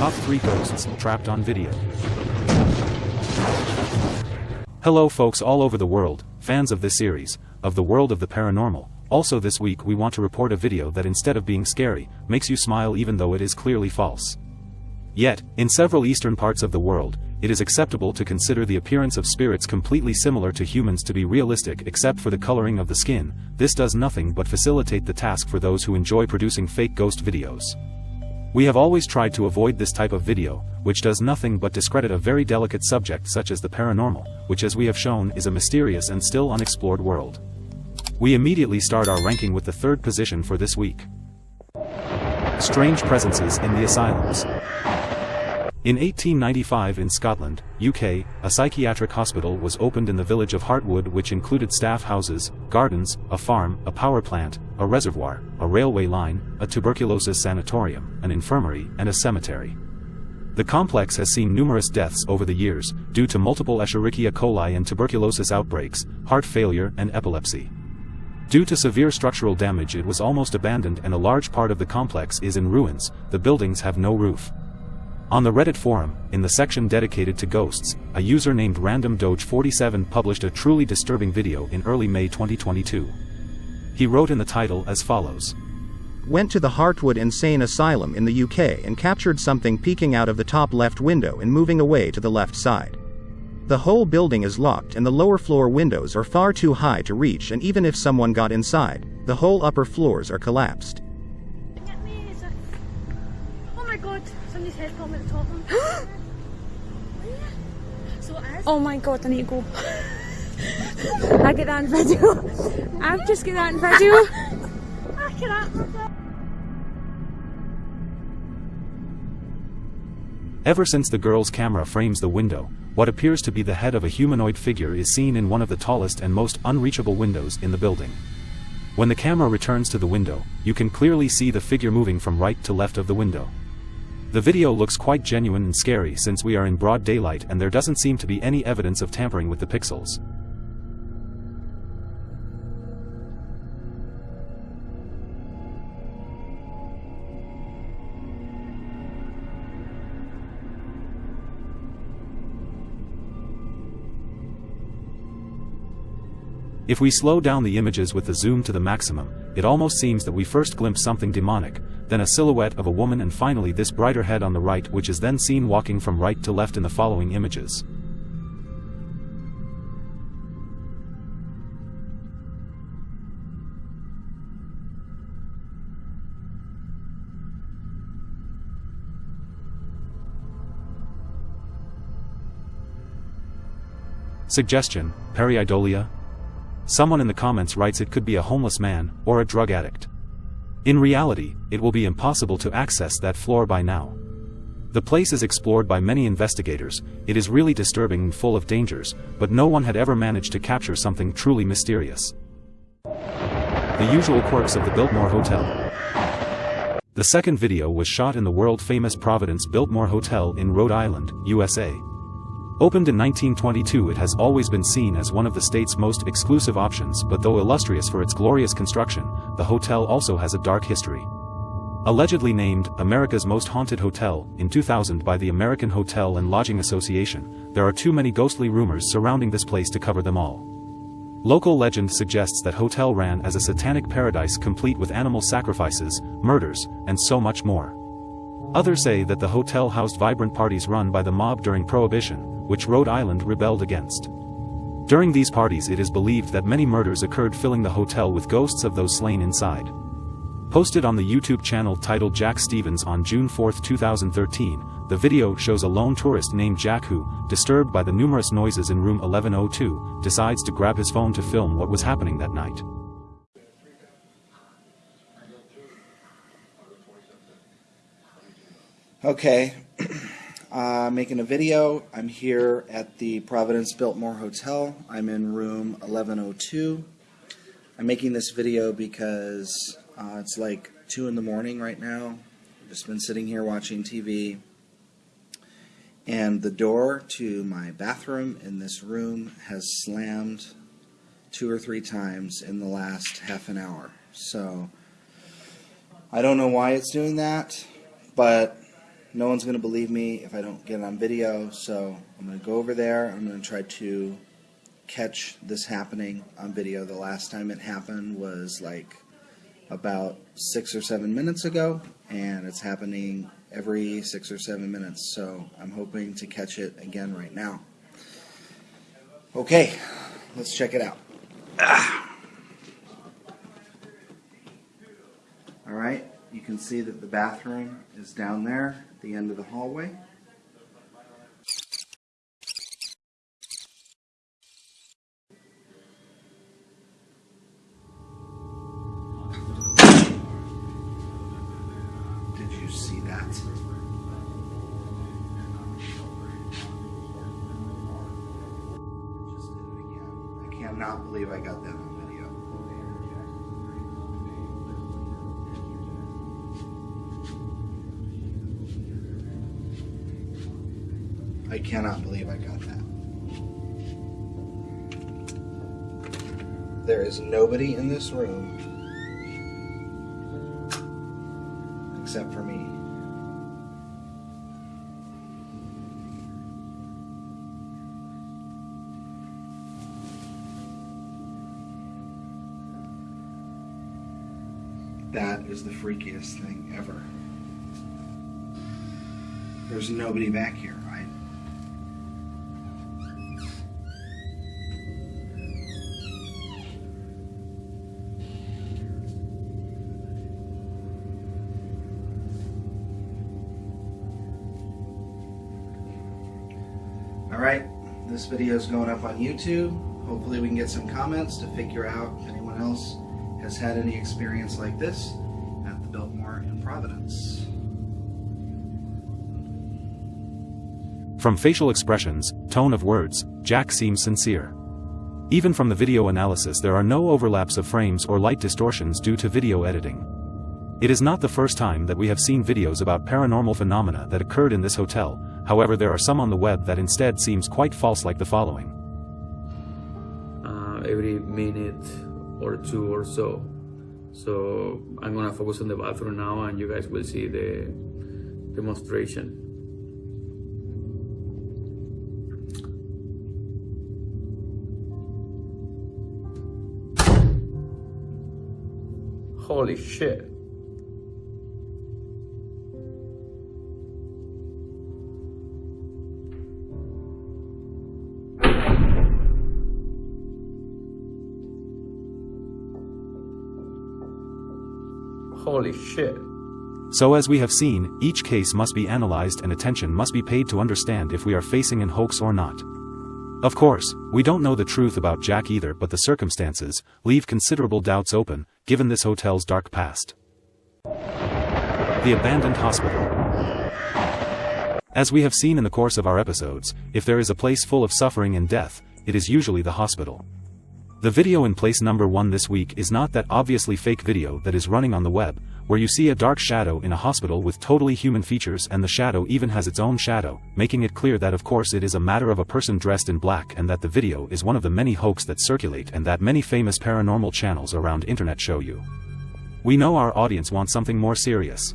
Top 3 Ghosts Trapped on Video. Hello folks all over the world, fans of this series, of the world of the paranormal. Also this week we want to report a video that instead of being scary, makes you smile even though it is clearly false. Yet, in several eastern parts of the world, it is acceptable to consider the appearance of spirits completely similar to humans to be realistic except for the coloring of the skin, this does nothing but facilitate the task for those who enjoy producing fake ghost videos. We have always tried to avoid this type of video, which does nothing but discredit a very delicate subject such as the paranormal, which as we have shown is a mysterious and still unexplored world. We immediately start our ranking with the third position for this week. Strange presences in the asylums. In 1895 in Scotland, UK, a psychiatric hospital was opened in the village of Hartwood which included staff houses, gardens, a farm, a power plant, a reservoir, a railway line, a tuberculosis sanatorium, an infirmary, and a cemetery. The complex has seen numerous deaths over the years, due to multiple Escherichia coli and tuberculosis outbreaks, heart failure and epilepsy. Due to severe structural damage it was almost abandoned and a large part of the complex is in ruins, the buildings have no roof. On the Reddit forum, in the section dedicated to ghosts, a user named RandomDoge47 published a truly disturbing video in early May 2022. He wrote in the title as follows. Went to the Hartwood Insane Asylum in the UK and captured something peeking out of the top left window and moving away to the left side. The whole building is locked and the lower floor windows are far too high to reach and even if someone got inside, the whole upper floors are collapsed. Oh my god, I need to go. I get that in video. I've just got that in video. I cannot. Ever since the girl's camera frames the window, what appears to be the head of a humanoid figure is seen in one of the tallest and most unreachable windows in the building. When the camera returns to the window, you can clearly see the figure moving from right to left of the window. The video looks quite genuine and scary since we are in broad daylight and there doesn't seem to be any evidence of tampering with the pixels. If we slow down the images with the zoom to the maximum, it almost seems that we first glimpse something demonic, then a silhouette of a woman and finally this brighter head on the right which is then seen walking from right to left in the following images. Suggestion, Pareidolia, Someone in the comments writes it could be a homeless man, or a drug addict. In reality, it will be impossible to access that floor by now. The place is explored by many investigators, it is really disturbing and full of dangers, but no one had ever managed to capture something truly mysterious. The usual quirks of the Biltmore Hotel. The second video was shot in the world-famous Providence Biltmore Hotel in Rhode Island, USA. Opened in 1922 it has always been seen as one of the state's most exclusive options but though illustrious for its glorious construction, the hotel also has a dark history. Allegedly named America's Most Haunted Hotel in 2000 by the American Hotel and Lodging Association, there are too many ghostly rumors surrounding this place to cover them all. Local legend suggests that hotel ran as a satanic paradise complete with animal sacrifices, murders, and so much more. Others say that the hotel housed vibrant parties run by the mob during Prohibition, which Rhode Island rebelled against. During these parties it is believed that many murders occurred filling the hotel with ghosts of those slain inside. Posted on the YouTube channel titled Jack Stevens on June 4, 2013, the video shows a lone tourist named Jack who, disturbed by the numerous noises in room 1102, decides to grab his phone to film what was happening that night. Okay, uh, making a video. I'm here at the Providence Biltmore Hotel. I'm in room 1102. I'm making this video because uh, it's like 2 in the morning right now. I've just been sitting here watching TV. And the door to my bathroom in this room has slammed two or three times in the last half an hour. So I don't know why it's doing that, but no one's going to believe me if I don't get it on video, so I'm going to go over there. I'm going to try to catch this happening on video. The last time it happened was like about six or seven minutes ago, and it's happening every six or seven minutes, so I'm hoping to catch it again right now. Okay, let's check it out. Ah. All right, you can see that the bathroom is down there the end of the hallway. Did you see that? I cannot believe I got that I cannot believe I got that. There is nobody in this room except for me. That is the freakiest thing ever. There's nobody back here. This video is going up on YouTube. Hopefully we can get some comments to figure out if anyone else has had any experience like this at the Biltmore in Providence. From facial expressions, tone of words, Jack seems sincere. Even from the video analysis there are no overlaps of frames or light distortions due to video editing. It is not the first time that we have seen videos about paranormal phenomena that occurred in this hotel, however there are some on the web that instead seems quite false like the following. uh, every minute or two or so. So I'm gonna focus on the bathroom now, and you guys will see the demonstration. Holy shit. Holy shit. So as we have seen, each case must be analyzed and attention must be paid to understand if we are facing an hoax or not. Of course, we don't know the truth about Jack either but the circumstances leave considerable doubts open, given this hotel's dark past. The Abandoned Hospital As we have seen in the course of our episodes, if there is a place full of suffering and death, it is usually the hospital. The video in place number one this week is not that obviously fake video that is running on the web, where you see a dark shadow in a hospital with totally human features and the shadow even has its own shadow, making it clear that of course it is a matter of a person dressed in black and that the video is one of the many hoax that circulate and that many famous paranormal channels around internet show you. We know our audience wants something more serious.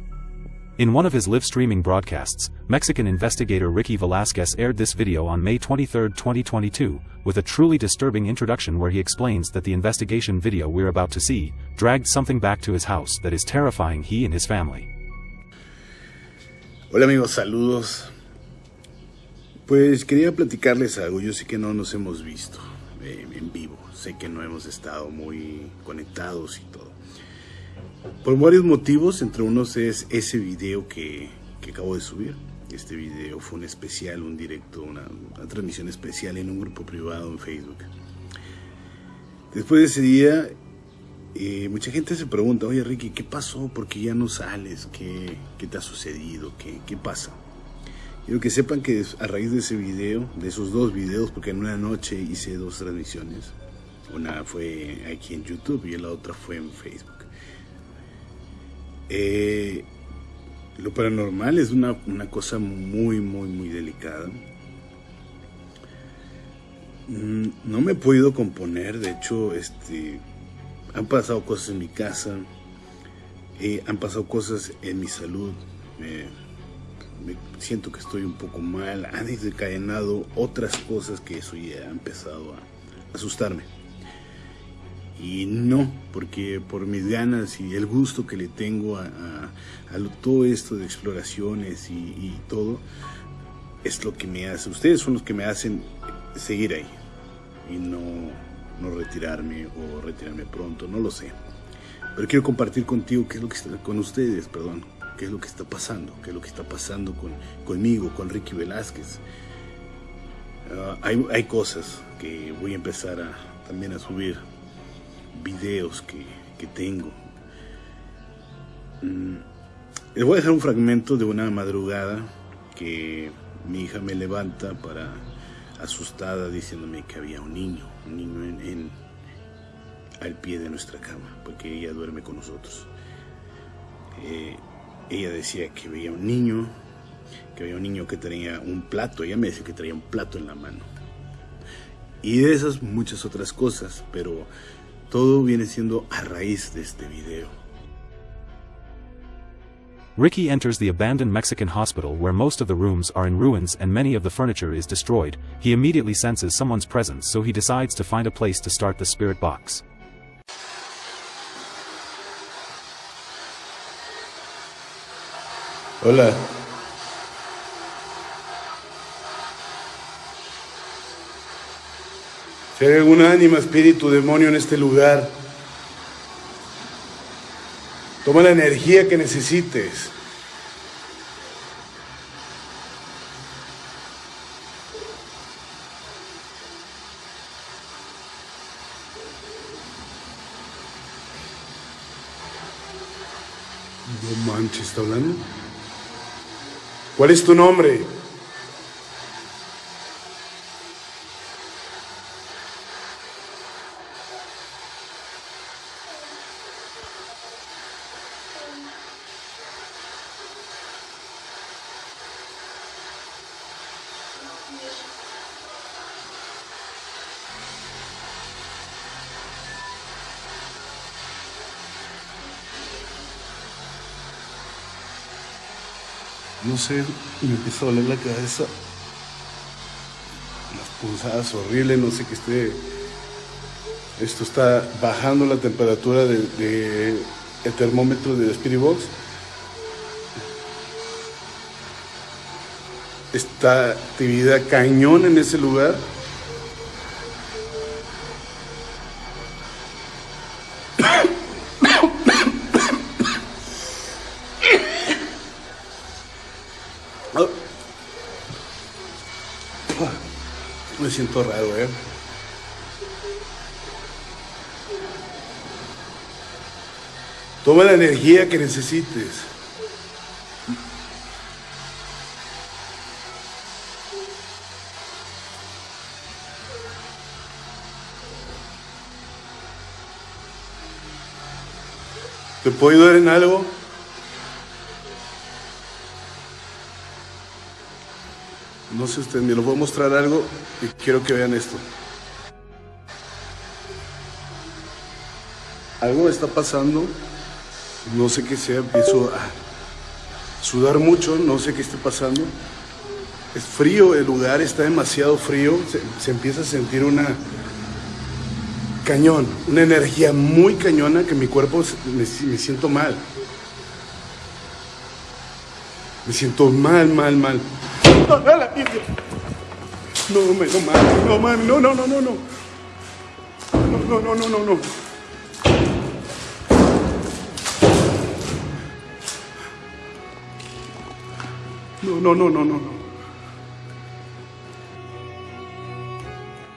In one of his live streaming broadcasts, Mexican investigator Ricky Velasquez aired this video on May 23, 2022, with a truly disturbing introduction where he explains that the investigation video we're about to see dragged something back to his house that is terrifying he and his family. Hola amigos, saludos. Pues quería platicarles algo. Yo sé que no nos hemos visto eh, en vivo. Sé que no hemos estado muy conectados y todo. Por varios motivos, entre unos es ese video que, que acabo de subir. Este video fue un especial, un directo, una, transmisión especial en un grupo privado en Facebook. Después de ese día, eh, mucha gente se pregunta, oye Ricky, ¿qué pasó? ¿Por qué ya no sales? ¿Qué, qué te ha sucedido? ¿Qué, ¿Qué pasa? Quiero que sepan que a raíz de ese video, de esos dos videos, porque en una noche hice dos transmisiones, una fue aquí en YouTube y la otra fue en Facebook. Eh, lo paranormal es una, una, cosa muy, muy, muy delicada. Mm, no me he podido componer, de hecho, este, han pasado cosas en mi casa, eh, han pasado cosas en mi salud. Me siento que estoy un poco mal, han desencadenado otras cosas que eso ya ha empezado a asustarme. Y no, porque por mis ganas y el gusto que le tengo a, todo esto de exploraciones y, todo, es lo que me hace, ustedes son los que me hacen seguir ahí y no, no retirarme o retirarme pronto, no lo sé. Pero quiero compartir contigo qué es lo que con ustedes, perdón, qué es lo que está pasando, qué es lo que está pasando con, conmigo, con Ricky Velázquez. Ah, hay, hay, cosas que voy a empezar a, también a subir, videos que, que tengo. Mm, les voy a dejar un fragmento de una madrugada que mi hija me levanta para asustada diciéndome que había un niño, un niño en al pie de nuestra cama, porque ella duerme con nosotros. Eh, ella decía que veía un niño, que veía un niño que tenía un plato, ella me decía que traía un plato en la mano. Y de esas muchas otras cosas, pero todo viene siendo a raíz de este video. Ricky enters the abandoned Mexican hospital where most of the rooms are in ruins and many of the furniture is destroyed. He immediately senses someone's presence so he decides to find a place to start the spirit box. Hola. Hay alguna ánima, espíritu, demonio en este lugar, toma la energía que necesites. No manches, ¿está hablando? ¿Cuál es tu nombre? No sé, me empieza a doler la cabeza. Las punzadas horribles, no sé qué esté. Esto está bajando la temperatura del de, el termómetro de Spirit Box. Esta actividad cañón en ese lugar. Siento raro, ¿eh? Toma la energía que necesites. ¿Te puedo ayudar en algo? No sé usted, me lo voy a mostrar algo y quiero que vean esto. Algo está pasando, no sé qué sea, empiezo a sudar mucho, no sé qué esté pasando. Es frío, el lugar está demasiado frío, se, empieza a sentir una cañón, una energía muy cañona que mi cuerpo me siento mal. Me siento mal, mal, mal. No, me, no mames, no mames, no, no, no, no, no. No, no, no, no, no, no. No, no, no, no, no, no.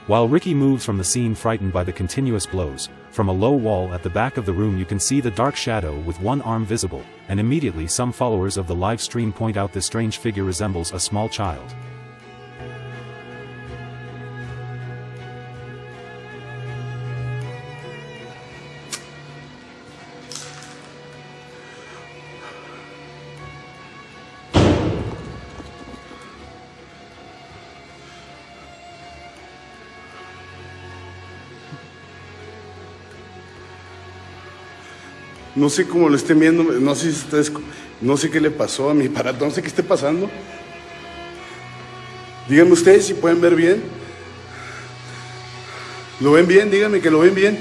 While Ricky moves from the scene frightened by the continuous blows, from a low wall at the back of the room you can see the dark shadow with one arm visible, and immediately some followers of the live stream point out this strange figure resembles a small child. No sé cómo lo estén viendo, no sé si ustedes No sé qué le pasó a mi aparato, no sé qué esté pasando. Díganme ustedes si pueden ver bien. ¿Lo ven bien? Díganme que lo ven bien.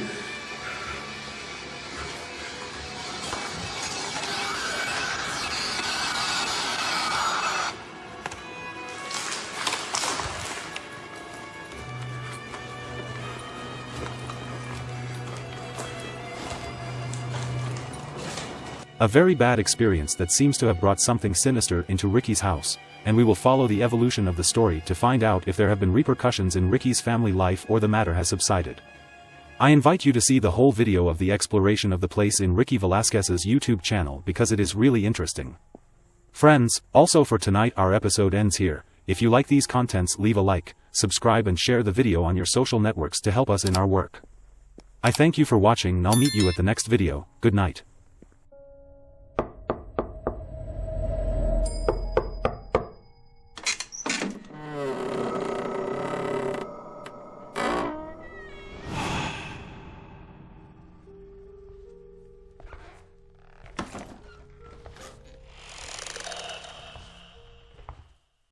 A very bad experience that seems to have brought something sinister into Ricky's house, and we will follow the evolution of the story to find out if there have been repercussions in Ricky's family life or the matter has subsided. I invite you to see the whole video of the exploration of the place in Ricky Velasquez's YouTube channel because it is really interesting. Friends, also for tonight our episode ends here, if you like these contents leave a like, subscribe and share the video on your social networks to help us in our work. I thank you for watching and I'll meet you at the next video, good night.